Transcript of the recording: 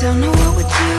down the road with you